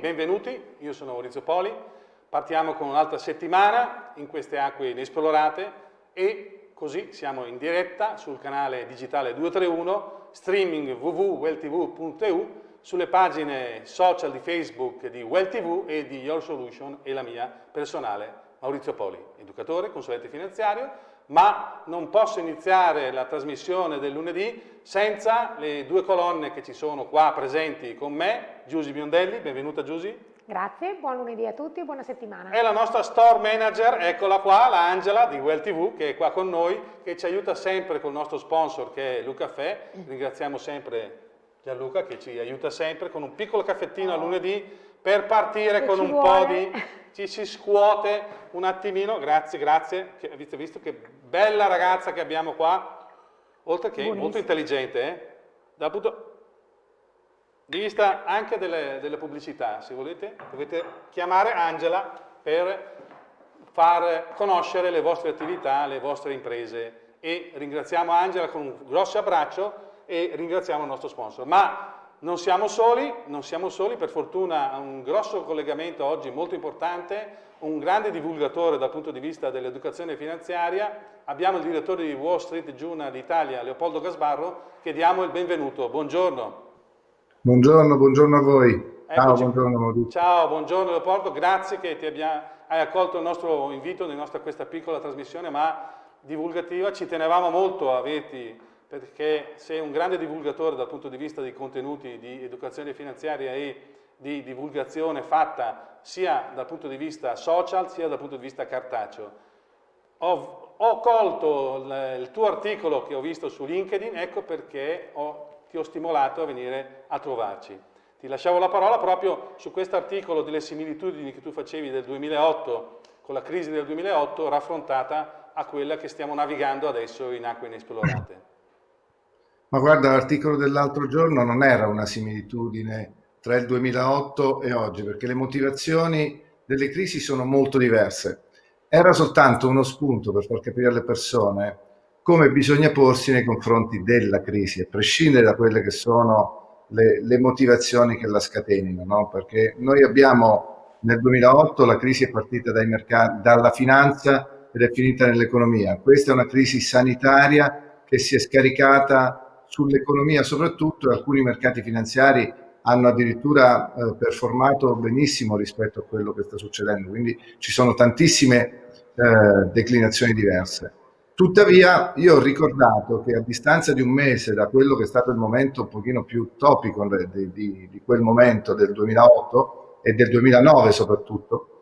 benvenuti, io sono Maurizio Poli, partiamo con un'altra settimana in queste acque inesplorate e così siamo in diretta sul canale digitale 231, streaming www.welltv.eu, sulle pagine social di Facebook di WellTV e di Your Solution e la mia personale Maurizio Poli, educatore, consulente finanziario, ma non posso iniziare la trasmissione del lunedì senza le due colonne che ci sono qua presenti con me, Giusy Biondelli, benvenuta Giusy. Grazie, buon lunedì a tutti e buona settimana. E la nostra store manager, eccola qua, la Angela di Well TV, che è qua con noi, che ci aiuta sempre col nostro sponsor che è Luca Fè. Ringraziamo sempre Gianluca che ci aiuta sempre con un piccolo caffettino a lunedì per partire con un vuole. po' di... ci si scuote un attimino, grazie, grazie, che, avete visto che bella ragazza che abbiamo qua, oltre che Buonissimo. molto intelligente, eh? dal punto di vista anche delle, delle pubblicità, se volete, dovete chiamare Angela per far conoscere le vostre attività, le vostre imprese e ringraziamo Angela con un grosso abbraccio e ringraziamo il nostro sponsor. Ma non siamo soli, non siamo soli, per fortuna un grosso collegamento oggi molto importante, un grande divulgatore dal punto di vista dell'educazione finanziaria, abbiamo il direttore di Wall Street Journal Italia, Leopoldo Gasbarro, che diamo il benvenuto. Buongiorno. Buongiorno, buongiorno a voi. Ciao, Eccoci. buongiorno Maurizio. Ciao, buongiorno Leopoldo, grazie che ti abbia, hai accolto il nostro invito nostra questa piccola trasmissione, ma divulgativa. Ci tenevamo molto a averti perché sei un grande divulgatore dal punto di vista dei contenuti di educazione finanziaria e di divulgazione fatta sia dal punto di vista social sia dal punto di vista cartaceo. Ho, ho colto il, tuo articolo che ho visto su LinkedIn, ecco perché ho- ti ho stimolato a venire a trovarci. Ti lasciavo la parola proprio su questo articolo delle similitudini che tu facevi del 2008 con la crisi del 2008 raffrontata a quella che stiamo navigando adesso in acque inesplorate. Ma guarda, l'articolo dell'altro giorno non era una similitudine tra il 2008 e oggi, perché le motivazioni delle crisi sono molto diverse. Era soltanto uno spunto per far capire alle persone come bisogna porsi nei confronti della crisi, a prescindere da quelle che sono le, le motivazioni che la scatenino, no? Perché noi abbiamo nel 2008 la crisi è partita dai mercati, dalla finanza ed è finita nell'economia. Questa è una crisi sanitaria che si è scaricata sull'economia soprattutto e alcuni mercati finanziari hanno addirittura eh, performato benissimo rispetto a quello che sta succedendo, quindi ci sono tantissime eh, declinazioni diverse. Tuttavia io ho ricordato che a distanza di un mese da quello che è stato il momento un pochino più topico di, di, di quel momento del 2008 e del 2009 soprattutto,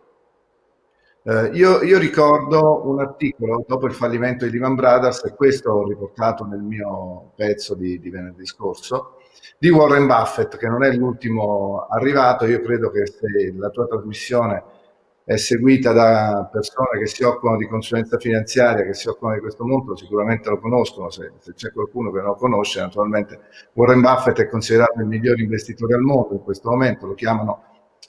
eh, io, io, ricordo un articolo dopo il fallimento di Lehman Brothers, e questo ho riportato nel mio pezzo di, di venerdì scorso, di Warren Buffett, che non è l'ultimo arrivato. Io credo che se la tua trasmissione è seguita da persone che si occupano di consulenza finanziaria, che si occupano di questo mondo, sicuramente lo conoscono. Se, se c'è qualcuno che non lo conosce, naturalmente Warren Buffett è considerato il miglior investitore al mondo in questo momento. Lo chiamano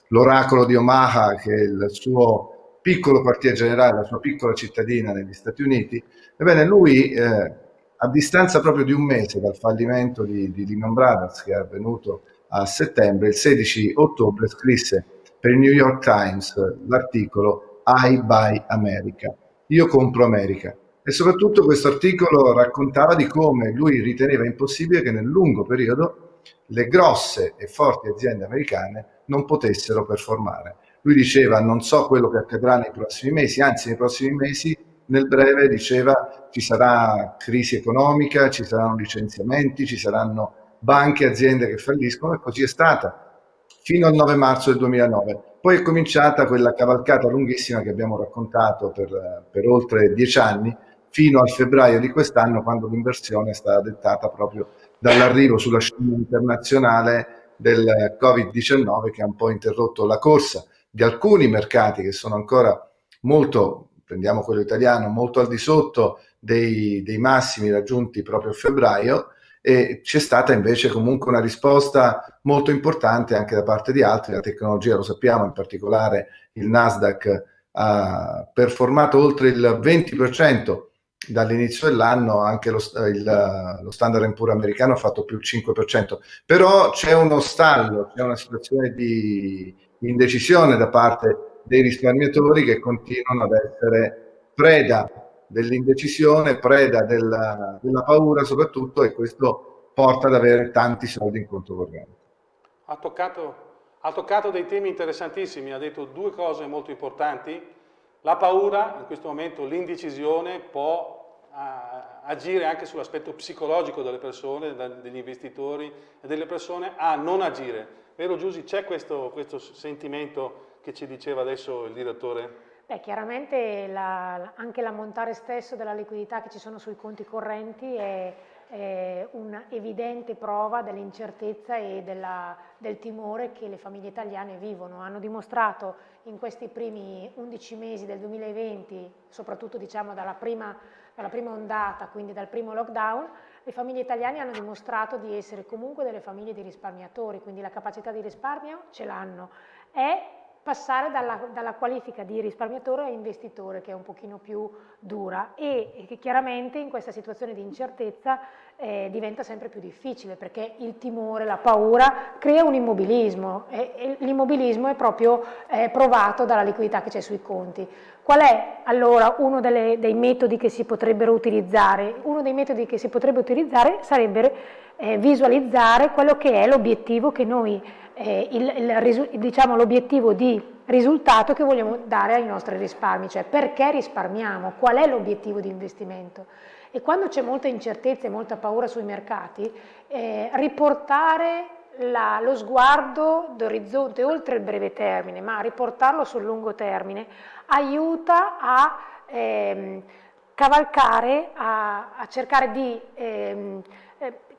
l'oracolo di Omaha, che è il suo piccolo quartier generale, la sua piccola cittadina negli Stati Uniti, ebbene lui eh, a distanza proprio di un mese dal fallimento di, di, Lehman Brothers che è avvenuto a settembre, il 16 ottobre scrisse per il New York Times l'articolo I Buy America, io compro America. E soprattutto questo articolo raccontava di come lui riteneva impossibile che nel lungo periodo le grosse e forti aziende americane non potessero performare. Lui diceva non so quello che accadrà nei prossimi mesi, anzi nei prossimi mesi nel breve diceva ci sarà crisi economica, ci saranno licenziamenti, ci saranno banche, aziende che falliscono e così è stata fino al 9 marzo del 2009. Poi è cominciata quella cavalcata lunghissima che abbiamo raccontato per, per oltre dieci anni fino al febbraio di quest'anno quando l'inversione è stata dettata proprio dall'arrivo sulla scena internazionale del Covid-19 che ha un po' interrotto la corsa di alcuni mercati che sono ancora molto, prendiamo quello italiano, molto al di sotto dei, dei massimi raggiunti proprio a febbraio e c'è stata invece comunque una risposta molto importante anche da parte di altri, la tecnologia lo sappiamo, in particolare il Nasdaq ha performato oltre il 20% dall'inizio dell'anno anche lo, il, lo standard puro americano ha fatto più il 5%, però c'è uno stallo, c'è una situazione di indecisione da parte dei risparmiatori che continuano ad essere preda dell'indecisione, preda della, della, paura soprattutto e questo porta ad avere tanti soldi in conto corrente. Ha toccato, ha toccato dei temi interessantissimi, ha detto due cose molto importanti, la paura, in questo momento l'indecisione può agire anche sull'aspetto psicologico delle persone, degli investitori e delle persone a non agire. Vero Giussi, c'è questo, questo sentimento che ci diceva adesso il direttore? Beh, chiaramente la, anche l'ammontare stesso della liquidità che ci sono sui conti correnti è, è un'evidente prova dell'incertezza e della, del timore che le famiglie italiane vivono. Hanno dimostrato in questi primi 11 mesi del 2020, soprattutto diciamo dalla prima, dalla prima ondata, quindi dal primo lockdown, le famiglie italiane hanno dimostrato di essere comunque delle famiglie di risparmiatori, quindi la capacità di risparmio ce l'hanno. È passare dalla, dalla, qualifica di risparmiatore a investitore che è un pochino più dura e, che chiaramente in questa situazione di incertezza eh, diventa sempre più difficile perché il timore, la paura crea un immobilismo e, e l'immobilismo è proprio eh, provato dalla liquidità che c'è sui conti. Qual è allora uno delle, dei metodi che si potrebbero utilizzare? Uno dei metodi che si potrebbe utilizzare sarebbe eh, visualizzare quello che è l'obiettivo che noi eh, diciamo, l'obiettivo di risultato che vogliamo dare ai nostri risparmi, cioè perché risparmiamo, qual è l'obiettivo di investimento. E quando c'è molta incertezza e molta paura sui mercati, eh, riportare la, lo sguardo d'orizzonte oltre il breve termine, ma riportarlo sul lungo termine, aiuta a ehm, cavalcare, a, a, cercare di ehm, eh,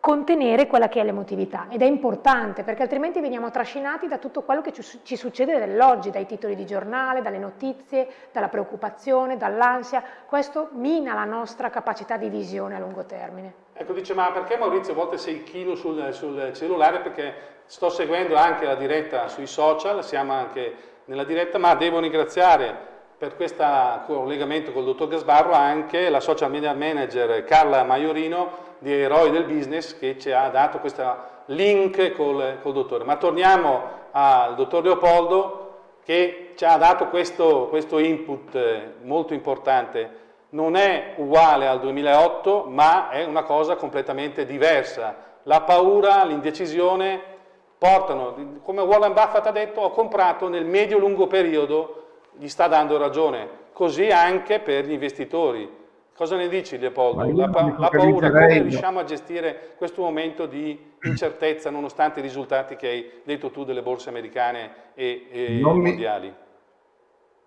contenere quella che è l'emotività ed è importante perché altrimenti veniamo trascinati da tutto quello che ci, succede nell'oggi, dai titoli di giornale, dalle notizie, dalla preoccupazione, dall'ansia, questo mina la nostra capacità di visione a lungo termine. Ecco, dice, ma perché Maurizio a volte sei chilo sul, sul cellulare? Perché sto seguendo anche la diretta sui social, siamo anche nella diretta, ma devo ringraziare per questo collegamento col dottor Gasbarro anche la social media manager Carla Maiorino di Eroi del Business che ci ha dato questo link col, col dottore. Ma torniamo al dottor Leopoldo che ci ha dato questo, questo input eh, molto importante. Non è uguale al 2008, ma è una cosa completamente diversa. La paura, l'indecisione portano, come Warren Buffett ha detto, ho comprato nel medio-lungo periodo, gli sta dando ragione. Così anche per gli investitori Cosa ne dici Leopoldo? La, pa la paura, come riusciamo a gestire questo momento di incertezza nonostante i risultati che hai detto tu delle borse americane e, e mondiali? Mi...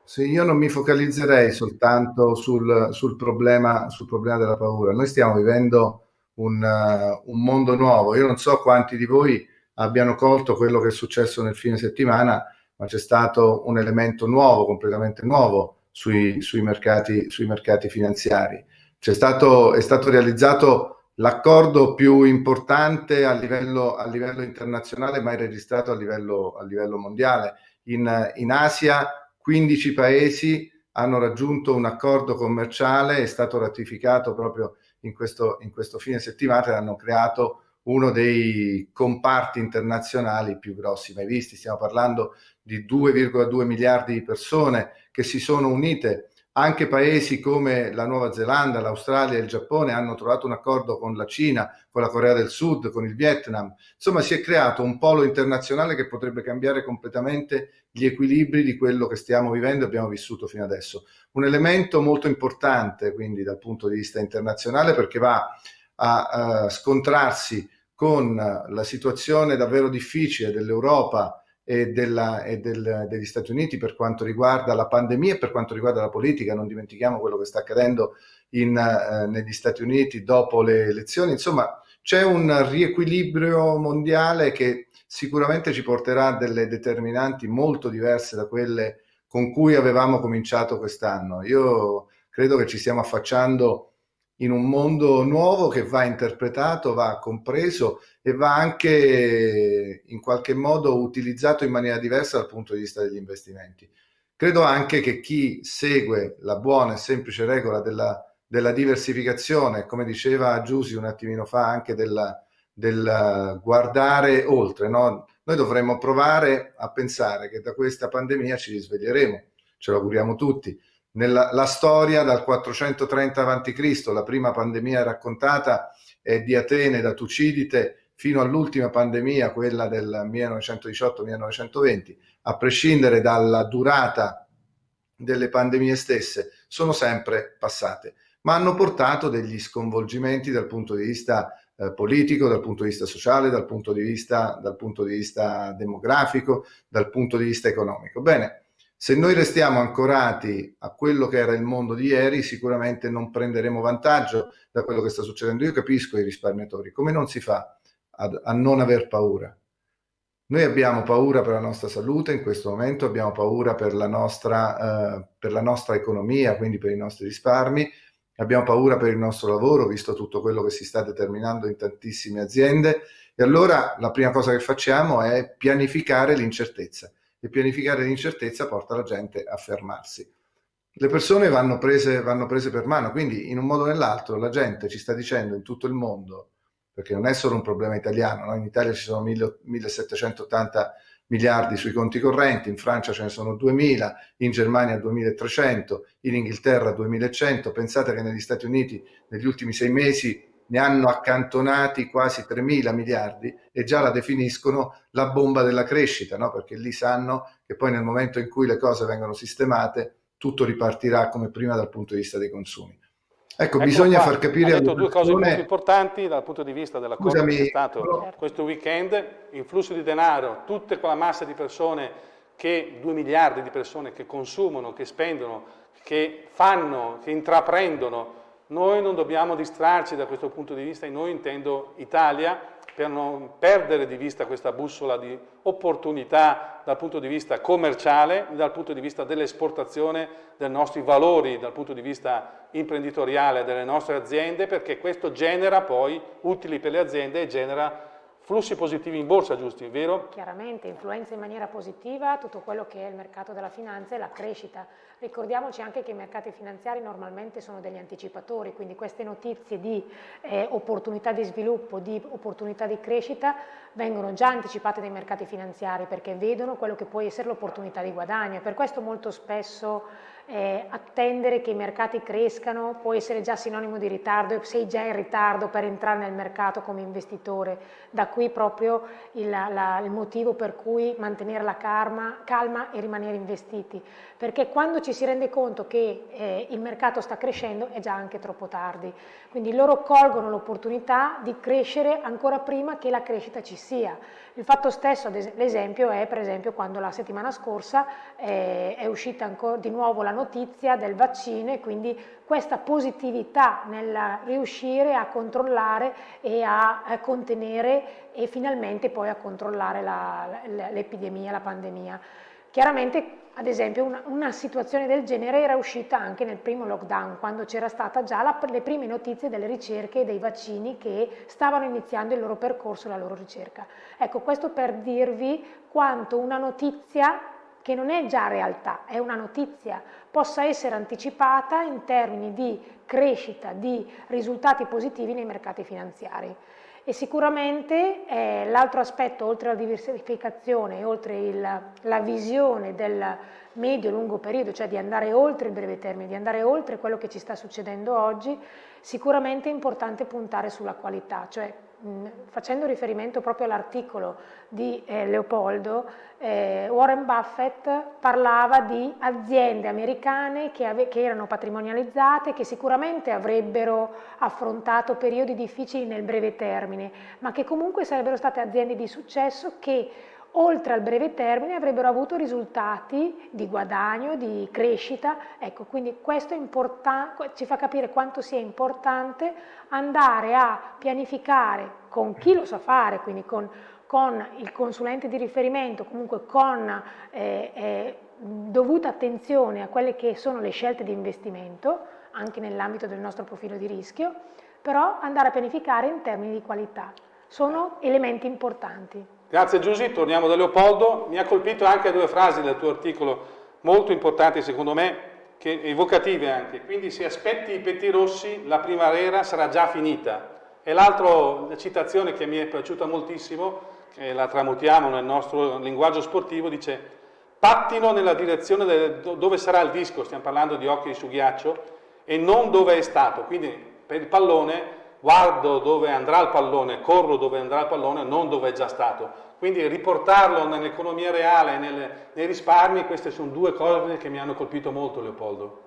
Sì, io non mi focalizzerei soltanto sul, sul, problema, sul problema, della paura. Noi stiamo vivendo un, uh, un mondo nuovo. Io non so quanti di voi abbiano colto quello che è successo nel fine settimana, ma c'è stato un elemento nuovo, completamente nuovo, sui, sui, mercati, sui mercati finanziari. Stato, è stato realizzato l'accordo più importante a livello, a livello, internazionale mai registrato a livello, a livello mondiale. In, in, Asia 15 paesi hanno raggiunto un accordo commerciale, è stato ratificato proprio in questo, in questo fine settimana hanno creato uno dei comparti internazionali più grossi mai visti. Stiamo parlando di 2,2 miliardi di persone che si sono unite. Anche paesi come la Nuova Zelanda, l'Australia e il Giappone hanno trovato un accordo con la Cina, con la Corea del Sud, con il Vietnam. Insomma, si è creato un polo internazionale che potrebbe cambiare completamente gli equilibri di quello che stiamo vivendo e abbiamo vissuto fino adesso. Un elemento molto importante, quindi, dal punto di vista internazionale, perché va a, a scontrarsi con la situazione davvero difficile dell'Europa e, della, e del, degli Stati Uniti per quanto riguarda la pandemia e per quanto riguarda la politica. Non dimentichiamo quello che sta accadendo in, eh, negli Stati Uniti dopo le elezioni. Insomma, c'è un riequilibrio mondiale che sicuramente ci porterà a delle determinanti molto diverse da quelle con cui avevamo cominciato quest'anno. Io credo che ci stiamo affacciando in un mondo nuovo che va interpretato, va compreso e va anche in qualche modo utilizzato in maniera diversa dal punto di vista degli investimenti. Credo anche che chi segue la buona e semplice regola della della diversificazione, come diceva Giussi un attimino fa, anche del, del guardare oltre. No? Noi dovremmo provare a pensare che da questa pandemia ci risveglieremo, ce lo auguriamo tutti. Nella la storia dal 430 a.C., la prima pandemia raccontata è di Atene da Tucidide fino all'ultima pandemia, quella del 1918-1920, a prescindere dalla durata delle pandemie stesse, sono sempre passate, ma hanno portato degli sconvolgimenti dal punto di vista eh, politico, dal punto di vista sociale, dal punto di vista, dal punto di vista demografico, dal punto di vista economico. Bene, se noi restiamo ancorati a quello che era il mondo di ieri, sicuramente non prenderemo vantaggio da quello che sta succedendo. Io capisco i risparmiatori, come non si fa a, a non aver paura? Noi abbiamo paura per la nostra salute in questo momento, abbiamo paura per la nostra, eh, per la nostra economia, quindi per i nostri risparmi, abbiamo paura per il nostro lavoro, visto tutto quello che si sta determinando in tantissime aziende, e allora la prima cosa che facciamo è pianificare l'incertezza e pianificare l'incertezza porta la gente a fermarsi. Le persone vanno prese, vanno prese per mano, quindi in un modo o nell'altro la gente ci sta dicendo in tutto il mondo, perché non è solo un problema italiano, no? in Italia ci sono 1780 miliardi sui conti correnti, in Francia ce ne sono 2000, in Germania 2300, in Inghilterra 2100, pensate che negli Stati Uniti negli ultimi sei mesi ne hanno accantonati quasi 3 mila miliardi e già la definiscono la bomba della crescita, no? perché lì sanno che poi nel momento in cui le cose vengono sistemate tutto ripartirà come prima dal punto di vista dei consumi. Ecco, ecco bisogna qua, far capire... Ha detto due cose molto importanti dal punto di vista dell'accordo che è stato però... questo weekend, il flusso di denaro, tutta quella massa di persone che, 2 miliardi di persone che consumano, che spendono, che fanno, che intraprendono noi non dobbiamo distrarci da questo punto di vista, e noi intendo Italia, per non perdere di vista questa bussola di opportunità dal punto di vista commerciale, dal punto di vista dell'esportazione dei nostri valori, dal punto di vista imprenditoriale delle nostre aziende, perché questo genera poi utili per le aziende e genera flussi positivi in borsa, giusti, vero? Chiaramente, influenza in maniera positiva tutto quello che è il mercato della finanza e la crescita. Ricordiamoci anche che i mercati finanziari normalmente sono degli anticipatori, quindi queste notizie di eh, opportunità di sviluppo, di opportunità di crescita vengono già anticipate dai mercati finanziari perché vedono quello che può essere l'opportunità di guadagno e per questo molto spesso eh, attendere che i mercati crescano può essere già sinonimo di ritardo e sei già in ritardo per entrare nel mercato come investitore. Da qui proprio il, la, il motivo per cui mantenere la calma, calma, e rimanere investiti, perché quando ci si rende conto che eh, il mercato sta crescendo è già anche troppo tardi. Quindi loro colgono l'opportunità di crescere ancora prima che la crescita ci sia. Il fatto stesso, l'esempio è per esempio quando la settimana scorsa eh, è uscita di nuovo la notizia del vaccino e quindi questa positività nel riuscire a controllare e a, a contenere e finalmente poi a controllare l'epidemia, la, la pandemia. Chiaramente ad esempio una, una, situazione del genere era uscita anche nel primo lockdown, quando c'era stata già la, le prime notizie delle ricerche e dei vaccini che stavano iniziando il loro percorso, la loro ricerca. Ecco, questo per dirvi quanto una notizia che non è già realtà, è una notizia, possa essere anticipata in termini di crescita, di risultati positivi nei mercati finanziari. E sicuramente eh, l'altro aspetto, oltre alla diversificazione, oltre il, la visione del medio-lungo periodo, cioè di andare oltre il breve termine, di andare oltre quello che ci sta succedendo oggi, sicuramente è importante puntare sulla qualità, cioè facendo riferimento proprio all'articolo di eh, Leopoldo, eh, Warren Buffett parlava di aziende americane che, che, erano patrimonializzate, che sicuramente avrebbero affrontato periodi difficili nel breve termine, ma che comunque sarebbero state aziende di successo che oltre al breve termine avrebbero avuto risultati di guadagno, di crescita, ecco quindi questo ci fa capire quanto sia importante andare a pianificare con chi lo sa fare, quindi con, con il consulente di riferimento, comunque con eh, eh, dovuta attenzione a quelle che sono le scelte di investimento, anche nell'ambito del nostro profilo di rischio, però andare a pianificare in termini di qualità. Sono elementi importanti. Grazie Giusy, torniamo da Leopoldo. Mi ha colpito anche due frasi del tuo articolo molto importanti secondo me, che, evocative anche, quindi se aspetti i petti rossi la primavera sarà già finita. E l'altra citazione che mi è piaciuta moltissimo, che la tramutiamo nel nostro linguaggio sportivo, dice pattino nella direzione del, dove sarà il disco, stiamo parlando di occhi su ghiaccio, e non dove è stato. Quindi per il pallone guardo dove andrà il pallone, corro dove andrà il pallone, non dove è già stato. Quindi riportarlo nell'economia reale, nelle, nei risparmi, queste sono due cose che mi hanno colpito molto Leopoldo.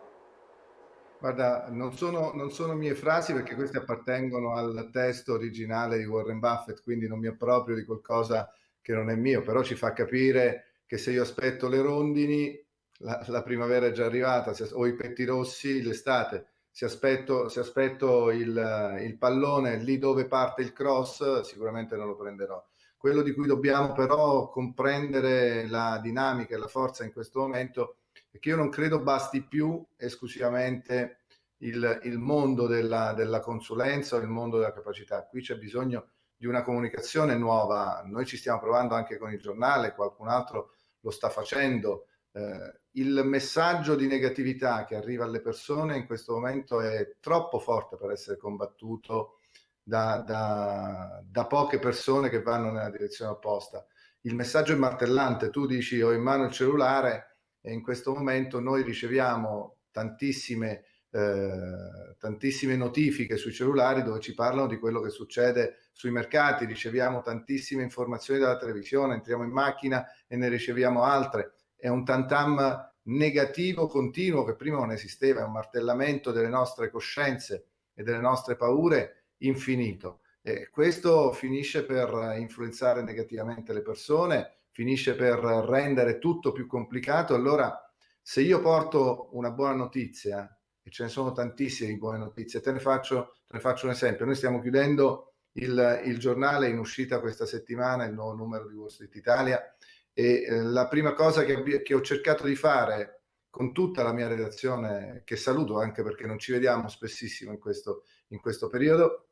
Guarda, non sono, non sono, mie frasi perché queste appartengono al testo originale di Warren Buffett, quindi non mi approprio di qualcosa che non è mio, però ci fa capire che se io aspetto le rondini, la, la primavera è già arrivata, se, o i petti rossi, l'estate. Se aspetto, se aspetto il, il pallone lì dove parte il cross, sicuramente non lo prenderò. Quello di cui dobbiamo però comprendere la dinamica e la forza in questo momento è che io non credo basti più esclusivamente il, il mondo della, della consulenza o il mondo della capacità. Qui c'è bisogno di una comunicazione nuova. Noi ci stiamo provando anche con il giornale, qualcun altro lo sta facendo. Eh, il messaggio di negatività che arriva alle persone in questo momento è troppo forte per essere combattuto da, da, da, poche persone che vanno nella direzione opposta. Il messaggio è martellante, tu dici ho in mano il cellulare e in questo momento noi riceviamo tantissime, eh, tantissime notifiche sui cellulari dove ci parlano di quello che succede sui mercati, riceviamo tantissime informazioni dalla televisione, entriamo in macchina e ne riceviamo altre. È un tantam negativo continuo che prima non esisteva, è un martellamento delle nostre coscienze e delle nostre paure infinito. E questo finisce per influenzare negativamente le persone, finisce per rendere tutto più complicato. Allora, se io porto una buona notizia, e ce ne sono tantissime di buone notizie, te ne faccio, te ne faccio un esempio. Noi stiamo chiudendo il, il, giornale in uscita questa settimana, il nuovo numero di Wall Street Italia, e eh, la prima cosa che, che ho cercato di fare con tutta la mia redazione, che saluto anche perché non ci vediamo spessissimo in questo, in questo periodo,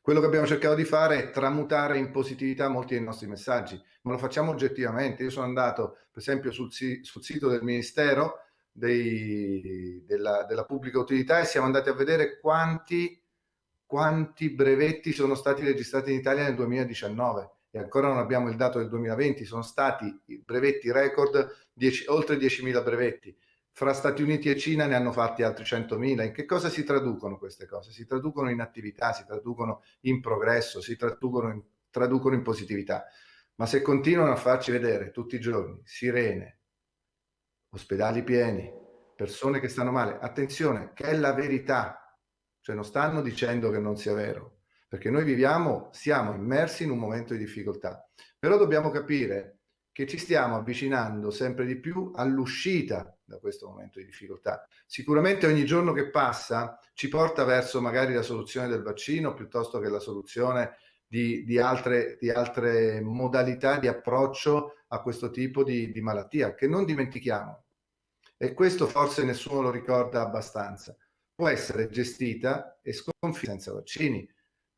quello che abbiamo cercato di fare è tramutare in positività molti dei nostri messaggi, ma lo facciamo oggettivamente. Io sono andato, per esempio, sul, sul sito del Ministero dei, della, della, Pubblica Utilità e siamo andati a vedere quanti, quanti brevetti sono stati registrati in Italia nel 2019 e ancora non abbiamo il dato del 2020, sono stati brevetti record, 10, oltre 10.000 brevetti fra Stati Uniti e Cina ne hanno fatti altri 100.000. In che cosa si traducono queste cose? Si traducono in attività, si traducono in progresso, si traducono in, traducono in positività. Ma se continuano a farci vedere tutti i giorni sirene, ospedali pieni, persone che stanno male, attenzione, che è la verità, cioè non stanno dicendo che non sia vero, perché noi viviamo, siamo immersi in un momento di difficoltà, però dobbiamo capire che ci stiamo avvicinando sempre di più all'uscita da questo momento di difficoltà. Sicuramente ogni giorno che passa ci porta verso magari la soluzione del vaccino piuttosto che la soluzione di, di, altre, di altre, modalità di approccio a questo tipo di, di malattia, che non dimentichiamo. E questo forse nessuno lo ricorda abbastanza. Può essere gestita e sconfitta senza vaccini,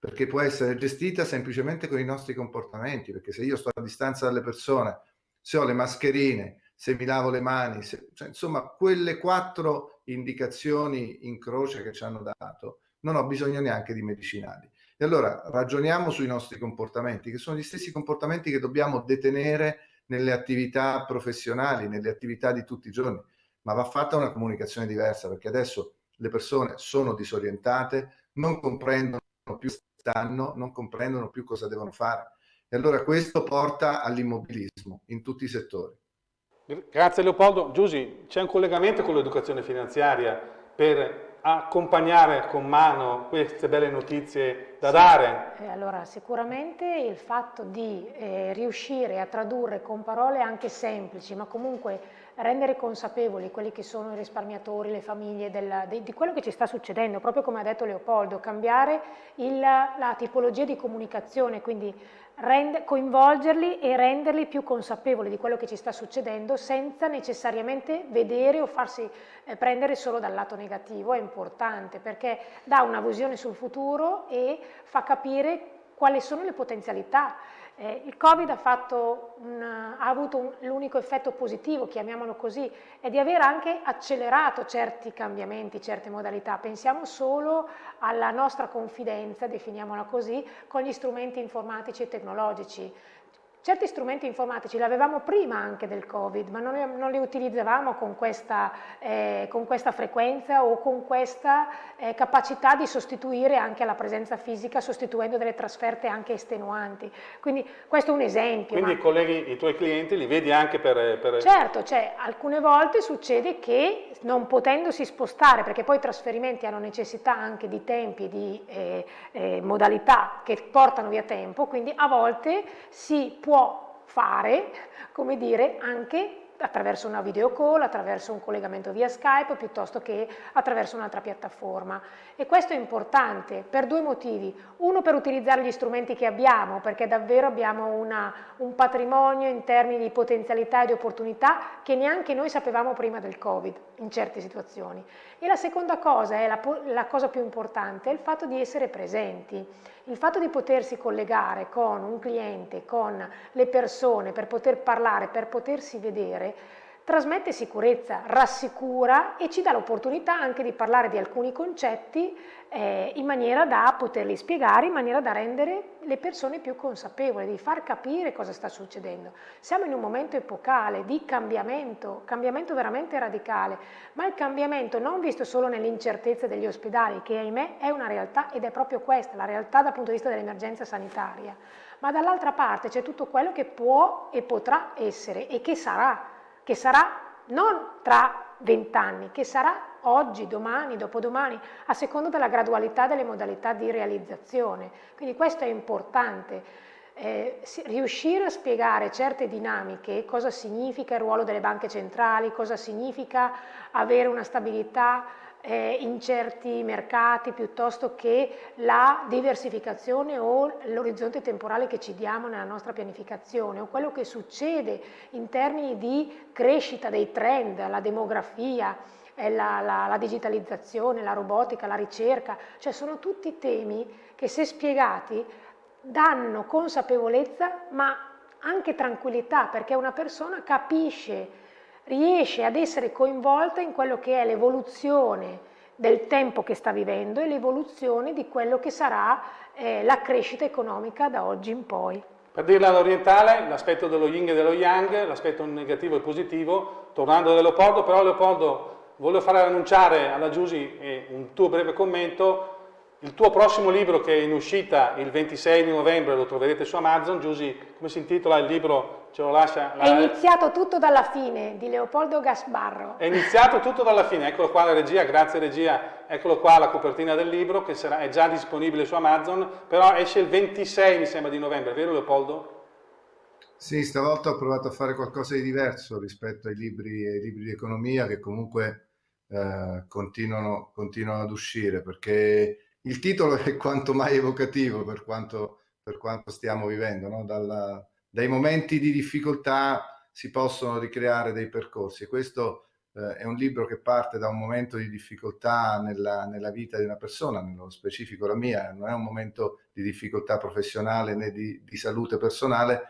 perché può essere gestita semplicemente con i nostri comportamenti, perché se io sto a distanza dalle persone, se ho le mascherine, se mi lavo le mani, se, cioè, insomma quelle quattro indicazioni in croce che ci hanno dato, non ho bisogno neanche di medicinali. E allora ragioniamo sui nostri comportamenti, che sono gli stessi comportamenti che dobbiamo detenere nelle attività professionali, nelle attività di tutti i giorni, ma va fatta una comunicazione diversa, perché adesso le persone sono disorientate, non comprendono più stanno, non comprendono più cosa devono fare. E allora questo porta all'immobilismo in tutti i settori. Grazie Leopoldo. Giusy, c'è un collegamento con l'educazione finanziaria per accompagnare con mano queste belle notizie da sì. dare? Eh, allora, sicuramente il fatto di eh, riuscire a tradurre con parole anche semplici, ma comunque rendere consapevoli quelli che sono i risparmiatori, le famiglie, della, di, di, quello che ci sta succedendo, proprio come ha detto Leopoldo, cambiare il, la tipologia di comunicazione, quindi rend, coinvolgerli e renderli più consapevoli di quello che ci sta succedendo senza necessariamente vedere o farsi eh, prendere solo dal lato negativo, è importante perché dà una visione sul futuro e fa capire quali sono le potenzialità Eh, il Covid ha, un, ha avuto l'unico effetto positivo, chiamiamolo così, è di aver anche accelerato certi cambiamenti, certe modalità. Pensiamo solo alla nostra confidenza, definiamola così, con gli strumenti informatici e tecnologici. Certi strumenti informatici li avevamo prima anche del Covid, ma non li, non li utilizzavamo con questa, eh, con questa, frequenza o con questa eh, capacità di sostituire anche la presenza fisica, sostituendo delle trasferte anche estenuanti. Quindi questo è un esempio. Quindi ma... colleghi i tuoi clienti li vedi anche per... per... Certo, cioè, alcune volte succede che non potendosi spostare, perché poi i trasferimenti hanno necessità anche di tempi, di eh, eh modalità che portano via tempo, quindi a volte si può può fare, come dire, anche attraverso una video call, attraverso un collegamento via Skype piuttosto che attraverso un'altra piattaforma. E questo è importante per due motivi. Uno per utilizzare gli strumenti che abbiamo, perché davvero abbiamo una, un patrimonio in termini di potenzialità e di opportunità che neanche noi sapevamo prima del Covid in certe situazioni. E la seconda cosa, è la, la cosa più importante, è il fatto di essere presenti. Il fatto di potersi collegare con un cliente, con le persone, per poter parlare, per potersi vedere, trasmette sicurezza, rassicura e ci dà l'opportunità anche di parlare di alcuni concetti eh, in maniera da poterli spiegare, in maniera da rendere le persone più consapevoli, di far capire cosa sta succedendo. Siamo in un momento epocale di cambiamento, cambiamento veramente radicale, ma il cambiamento non visto solo nell'incertezza degli ospedali, che ahimè è una realtà ed è proprio questa, la realtà dal punto di vista dell'emergenza sanitaria, ma dall'altra parte c'è tutto quello che può e potrà essere e che sarà, che sarà non tra vent'anni, che sarà oggi, domani, dopodomani, a seconda della gradualità delle modalità di realizzazione. Quindi questo è importante. Eh, riuscire a spiegare certe dinamiche, cosa significa il ruolo delle banche centrali, cosa significa avere una stabilità eh, in certi mercati piuttosto che la diversificazione o l'orizzonte temporale che ci diamo nella nostra pianificazione o quello che succede in termini di crescita dei trend, la demografia, la, la, la digitalizzazione, la robotica, la ricerca, cioè sono tutti temi che se spiegati danno consapevolezza ma anche tranquillità perché una persona capisce, riesce ad essere coinvolta in quello che è l'evoluzione del tempo che sta vivendo e l'evoluzione di quello che sarà eh, la crescita economica da oggi in poi. Per dirla all'orientale, l'aspetto dello yin e dello yang, l'aspetto negativo e positivo, tornando da Leopoldo, però Leopoldo voglio fare annunciare alla Giusy eh, un tuo breve commento, il tuo prossimo libro che è in uscita il 26 di novembre, lo troverete su Amazon, Giusy, come si intitola il libro? Ce lo lascia? La... È iniziato tutto dalla fine, di Leopoldo Gasbarro. È iniziato tutto dalla fine, eccolo qua la regia, grazie regia, eccolo qua la copertina del libro che sarà, è già disponibile su Amazon, però esce il 26 mi sembra di novembre, vero Leopoldo? Sì, stavolta ho provato a fare qualcosa di diverso rispetto ai libri, ai libri di economia che comunque eh, continuano, continuano ad uscire perché il titolo è quanto mai evocativo per quanto, per quanto stiamo vivendo. No? Dalla, dai momenti di difficoltà si possono ricreare dei percorsi. Questo eh, è un libro che parte da un momento di difficoltà nella, nella, vita di una persona, nello specifico la mia, non è un momento di difficoltà professionale né di, di salute personale,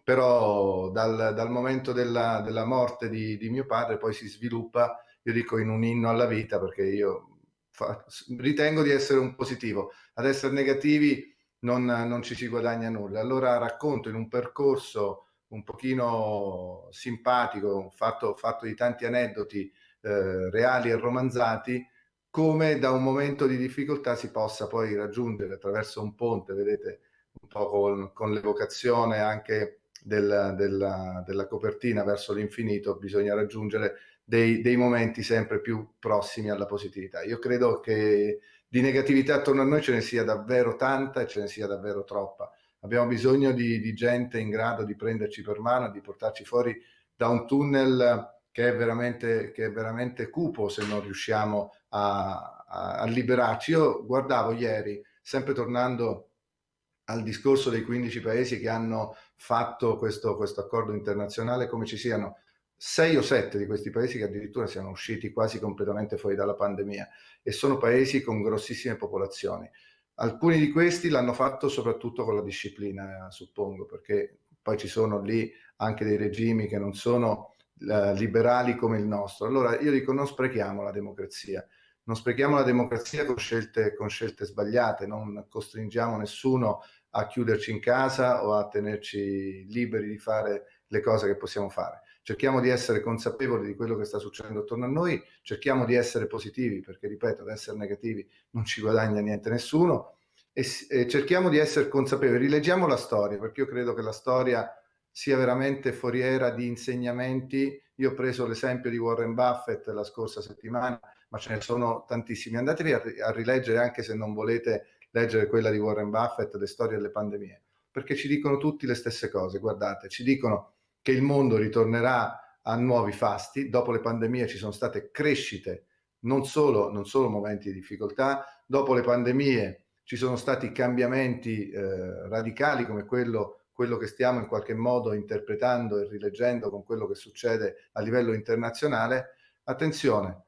però dal, dal momento della, della morte di, di, mio padre poi si sviluppa io dico in un inno alla vita perché io fa, ritengo di essere un positivo, ad essere negativi non, non ci si guadagna nulla. Allora racconto in un percorso un pochino simpatico, fatto, fatto di tanti aneddoti eh, reali e romanzati, come da un momento di difficoltà si possa poi raggiungere attraverso un ponte, vedete, un po' con, con l'evocazione anche del, della, della copertina verso l'infinito, bisogna raggiungere dei, dei, momenti sempre più prossimi alla positività. Io credo che di negatività attorno a noi ce ne sia davvero tanta e ce ne sia davvero troppa. Abbiamo bisogno di, di gente in grado di prenderci per mano, di portarci fuori da un tunnel che è veramente, che è veramente cupo se non riusciamo a, a, a liberarci. Io guardavo ieri, sempre tornando al discorso dei 15 paesi che hanno fatto questo, questo accordo internazionale, come ci siano sei o sette di questi paesi che addirittura siano usciti quasi completamente fuori dalla pandemia e sono paesi con grossissime popolazioni. alcuni di questi l'hanno fatto soprattutto con la disciplina, suppongo, perché poi ci sono lì anche dei regimi che non sono eh, liberali come il nostro. Allora io dico non sprechiamo la democrazia, non sprechiamo la democrazia con scelte, con scelte sbagliate, non costringiamo nessuno a chiuderci in casa o a tenerci liberi di fare le cose che possiamo fare. Cerchiamo di essere consapevoli di quello che sta succedendo attorno a noi, cerchiamo di essere positivi, perché ripeto, ad essere negativi non ci guadagna niente nessuno, e, e cerchiamo di essere consapevoli, rileggiamo la storia, perché io credo che la storia sia veramente foriera di insegnamenti. Io ho preso l'esempio di Warren Buffett la scorsa settimana, ma ce ne sono tantissimi. Andatevi a, a rileggere, anche se non volete leggere quella di Warren Buffett, le storie delle pandemie, perché ci dicono tutti le stesse cose. Guardate, ci dicono che il mondo ritornerà a nuovi fasti, dopo le pandemie ci sono state crescite, non solo, non solo momenti di difficoltà, dopo le pandemie ci sono stati cambiamenti eh, radicali come quello, quello che stiamo in qualche modo interpretando e rileggendo con quello che succede a livello internazionale. Attenzione,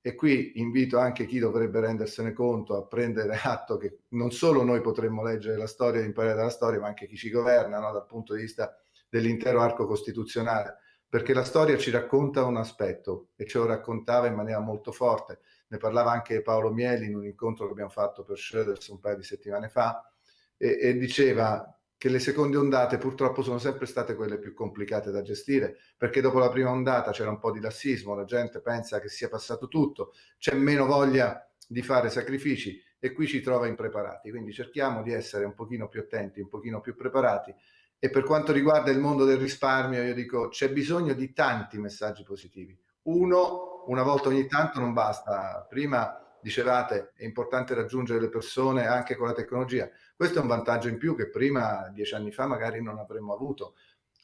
e qui invito anche chi dovrebbe rendersene conto a prendere atto che non solo noi potremmo leggere la storia e imparare dalla storia, ma anche chi ci governa no? dal punto di vista dell'intero arco costituzionale, perché la storia ci racconta un aspetto e ce lo raccontava in maniera molto forte. Ne parlava anche Paolo Mieli in un incontro che abbiamo fatto per Schroeders un paio di settimane fa e, e diceva che le seconde ondate purtroppo sono sempre state quelle più complicate da gestire, perché dopo la prima ondata c'era un po' di lassismo, la gente pensa che sia passato tutto, c'è meno voglia di fare sacrifici e qui ci trova impreparati. Quindi cerchiamo di essere un pochino più attenti, un pochino più preparati e per quanto riguarda il mondo del risparmio, io dico c'è bisogno di tanti messaggi positivi. Uno, una volta ogni tanto non basta. Prima dicevate è importante raggiungere le persone anche con la tecnologia. Questo è un vantaggio in più che prima, dieci anni fa, magari non avremmo avuto.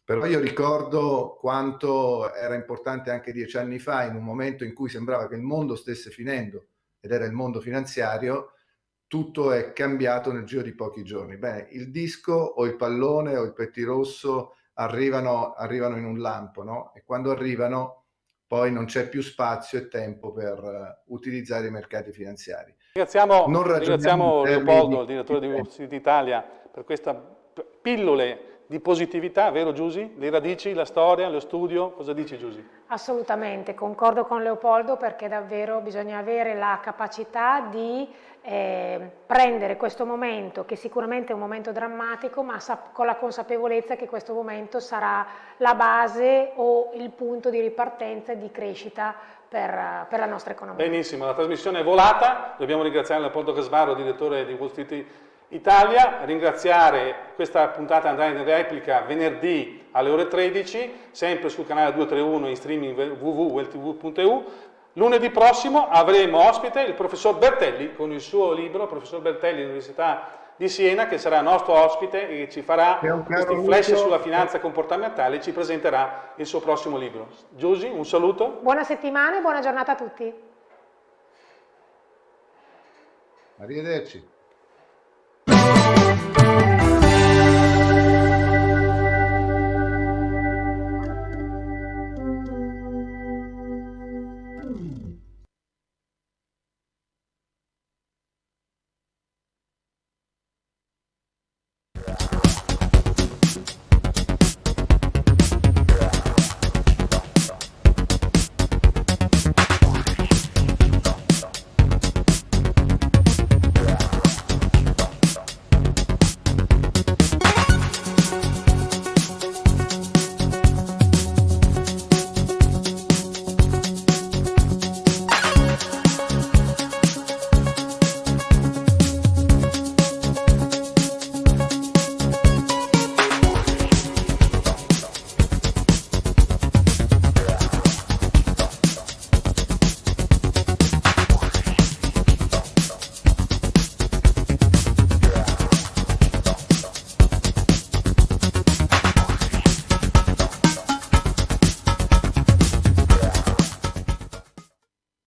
Però io ricordo quanto era importante anche dieci anni fa, in un momento in cui sembrava che il mondo stesse finendo, ed era il mondo finanziario, tutto è cambiato nel giro di pochi giorni. Bene, il disco o il pallone o il pettirosso arrivano, arrivano in un lampo, no? E quando arrivano poi non c'è più spazio e tempo per uh, utilizzare i mercati finanziari. Ringraziamo, ringraziamo Leopoldo, il direttore di Wall Street Italia, per queste pillole di positività, vero Giusy? Le radici, la storia, lo studio, cosa dici Giusy? Assolutamente, concordo con Leopoldo perché davvero bisogna avere la capacità di eh, prendere questo momento, che sicuramente è un momento drammatico, ma con la consapevolezza che questo momento sarà la base o il punto di ripartenza e di crescita per, per la nostra economia. Benissimo, la trasmissione è volata, dobbiamo ringraziare Leopoldo Casvaro, direttore di Wall Street Italia, ringraziare questa puntata andrà in replica venerdì alle ore 13, sempre sul canale 231 in streaming www.weltv.eu. Lunedì prossimo avremo ospite il professor Bertelli con il suo libro, professor Bertelli all'Università di Siena, che sarà nostro ospite e ci farà questi flash sulla finanza comportamentale e ci presenterà il suo prossimo libro. Giusy, un saluto. Buona settimana e buona giornata a tutti. Arrivederci. Thank you.